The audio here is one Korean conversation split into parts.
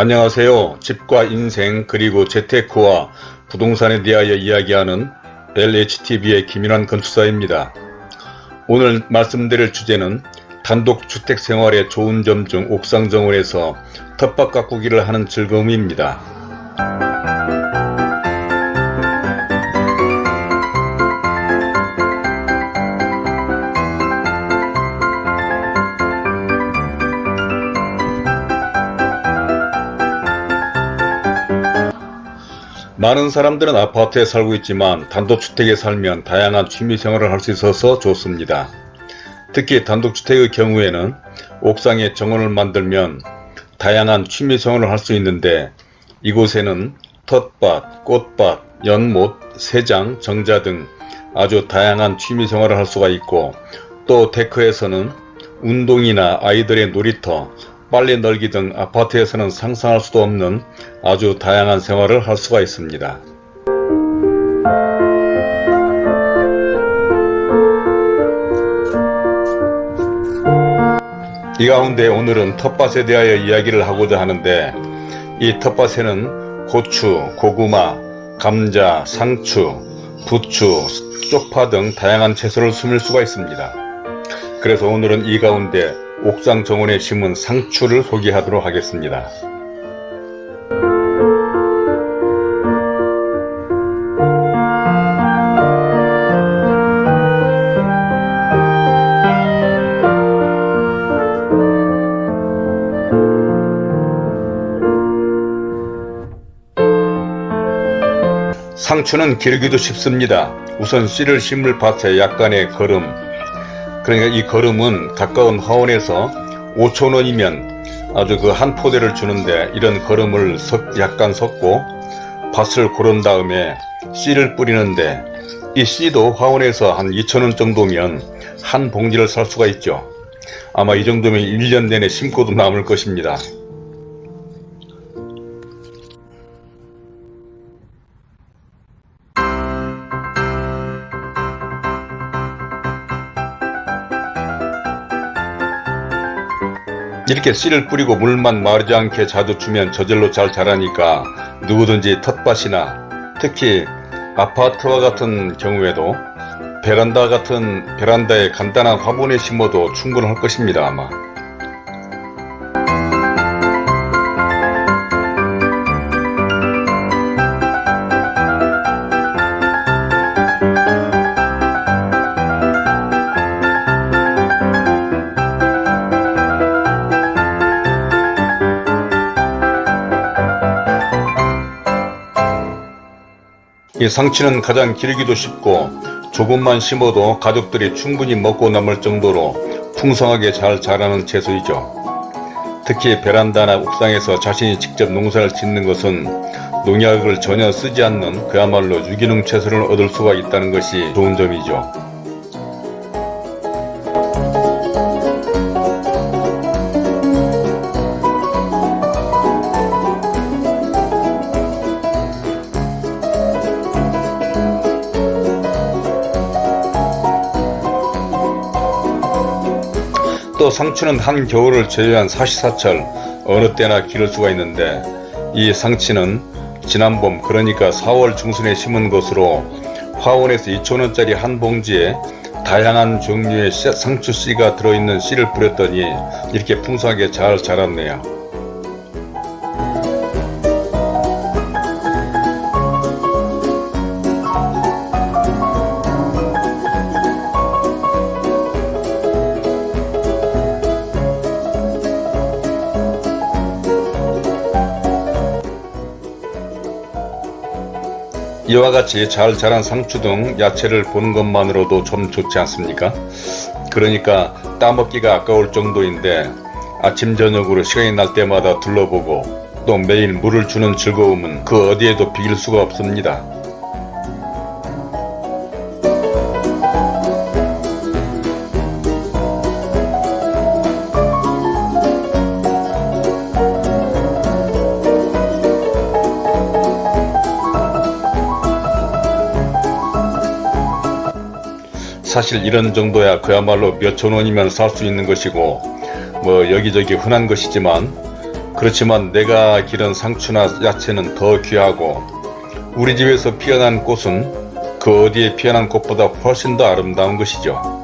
안녕하세요. 집과 인생 그리고 재테크와 부동산에 대하여 이야기하는 LHTV의 김인환 건축사입니다. 오늘 말씀드릴 주제는 단독주택 생활의 좋은 점 중 옥상 정원에서 텃밭 가꾸기를 하는 즐거움입니다. 많은 사람들은 아파트에 살고 있지만 단독주택에 살면 다양한 취미생활을 할 수 있어서 좋습니다. 특히 단독주택의 경우에는 옥상에 정원을 만들면 다양한 취미생활을 할 수 있는데 이곳에는 텃밭, 꽃밭, 연못, 새장, 정자 등 아주 다양한 취미생활을 할 수가 있고 또 데크에서는 운동이나 아이들의 놀이터, 빨래 널기 등 아파트에서는 상상할 수도 없는 아주 다양한 생활을 할 수가 있습니다. 이 가운데 오늘은 텃밭에 대하여 이야기를 하고자 하는데 이 텃밭에는 고추, 고구마, 감자, 상추, 부추, 쪽파 등 다양한 채소를 숨을 수가 있습니다. 그래서 오늘은 이 가운데 옥상 정원에 심은 상추를 소개하도록 하겠습니다. 상추는 기르기도 쉽습니다. 우선 씨를 심을 밭에 약간의 거름, 그러니까 이 거름은 가까운 화원에서 5천원이면 아주 그 한 포대를 주는데 이런 거름을 약간 섞고 밭을 고른 다음에 씨를 뿌리는데 이 씨도 화원에서 한 2천원 정도면 한 봉지를 살 수가 있죠. 아마 이 정도면 1년 내내 심고도 남을 것입니다. 이렇게 씨를 뿌리고 물만 마르지 않게 자주 주면 저절로 잘 자라니까 누구든지 텃밭이나 특히 아파트와 같은 경우에도 베란다 같은 베란다에 간단한 화분에 심어도 충분할 것입니다 아마 이 상치는 가장 기르기도 쉽고 조금만 심어도 가족들이 충분히 먹고 남을 정도로 풍성하게 잘 자라는 채소이죠. 특히 베란다나 옥상에서 자신이 직접 농사를 짓는 것은 농약을 전혀 쓰지 않는 그야말로 유기농 채소를 얻을 수가 있다는 것이 좋은 점이죠. 또 상추는 한 겨울을 제외한 사시사철 어느 때나 기를 수가 있는데 이 상치는 지난 봄 그러니까 4월 중순에 심은 것으로 화원에서 2천원짜리 한 봉지에 다양한 종류의 상추 씨가 들어있는 씨를 뿌렸더니 이렇게 풍성하게 잘 자랐네요. 이와 같이 잘 자란 상추 등 야채를 보는 것만으로도 좀 좋지 않습니까? 그러니까 따먹기가 아까울 정도인데 아침 저녁으로 시간이 날 때마다 둘러보고 또 매일 물을 주는 즐거움은 그 어디에도 비길 수가 없습니다. 사실 이런 정도야 그야말로 몇천 원이면 살 수 있는 것이고 뭐 여기저기 흔한 것이지만 그렇지만 내가 기른 상추나 야채는 더 귀하고 우리 집에서 피어난 꽃은 그 어디에 피어난 꽃보다 훨씬 더 아름다운 것이죠.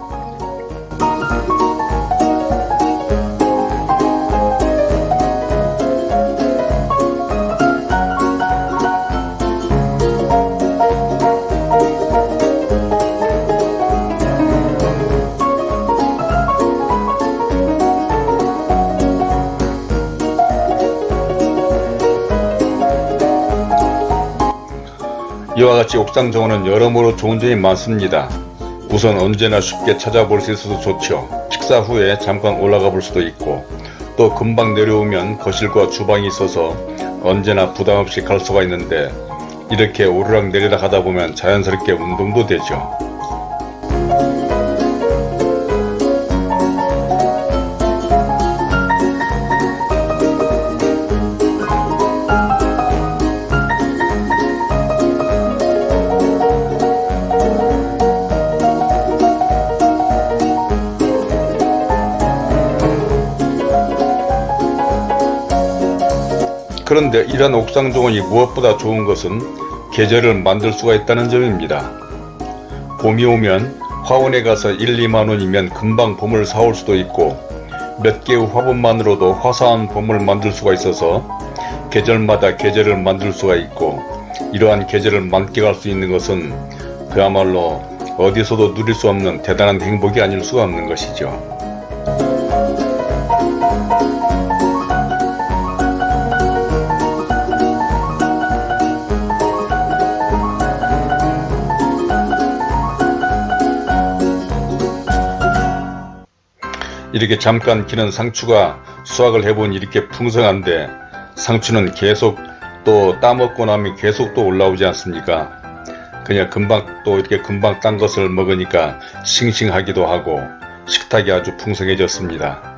이와 같이 옥상 정원은 여러모로 좋은 점이 많습니다. 우선 언제나 쉽게 찾아볼 수 있어서 좋죠. 식사 후에 잠깐 올라가 볼 수도 있고 또 금방 내려오면 거실과 주방이 있어서 언제나 부담없이 갈 수가 있는데 이렇게 오르락 내리락 하다 보면 자연스럽게 운동도 되죠. 그런데 이러한 옥상 정원이 무엇보다 좋은 것은 계절을 만들 수가 있다는 점입니다. 봄이 오면 화원에 가서 1, 2만원이면 금방 봄을 사올 수도 있고 몇 개의 화분만으로도 화사한 봄을 만들 수가 있어서 계절마다 계절을 만들 수가 있고 이러한 계절을 만끽할 수 있는 것은 그야말로 어디서도 누릴 수 없는 대단한 행복이 아닐 수가 없는 것이죠. 이렇게 잠깐 기는 상추가 수확을 해보니 이렇게 풍성한데 상추는 계속 또 따먹고 나면 계속 또 올라오지 않습니까? 그냥 금방 또 이렇게 금방 딴 것을 먹으니까 싱싱하기도 하고 식탁이 아주 풍성해졌습니다.